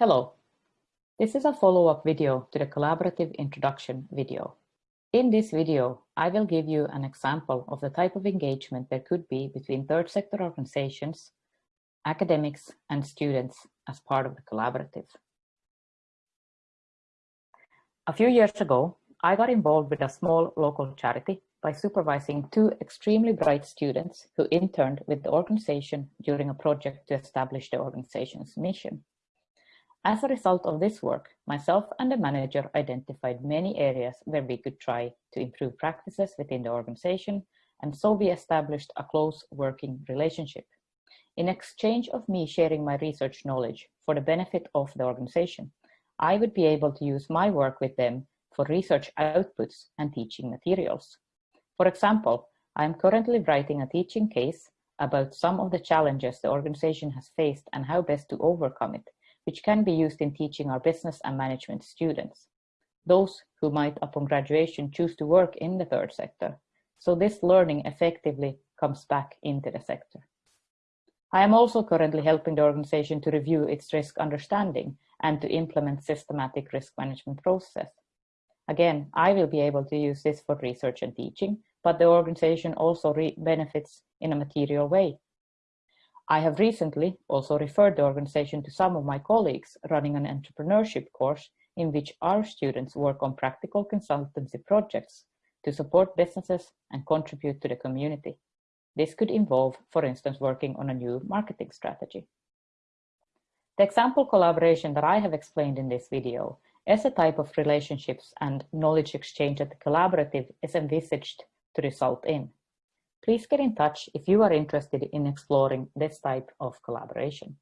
Hello, this is a follow-up video to the collaborative introduction video. In this video, I will give you an example of the type of engagement there could be between third sector organizations, academics and students as part of the collaborative. A few years ago, I got involved with a small local charity by supervising two extremely bright students who interned with the organization during a project to establish the organization's mission. As a result of this work, myself and the manager identified many areas where we could try to improve practices within the organization, and so we established a close working relationship. In exchange of me sharing my research knowledge for the benefit of the organization, I would be able to use my work with them for research outputs and teaching materials. For example, I am currently writing a teaching case about some of the challenges the organization has faced and how best to overcome it which can be used in teaching our business and management students, those who might upon graduation choose to work in the third sector. So this learning effectively comes back into the sector. I am also currently helping the organization to review its risk understanding and to implement systematic risk management process. Again, I will be able to use this for research and teaching, but the organization also benefits in a material way I have recently also referred the organization to some of my colleagues running an entrepreneurship course in which our students work on practical consultancy projects to support businesses and contribute to the community. This could involve, for instance, working on a new marketing strategy. The example collaboration that I have explained in this video is a type of relationships and knowledge exchange that the collaborative is envisaged to result in. Please get in touch if you are interested in exploring this type of collaboration.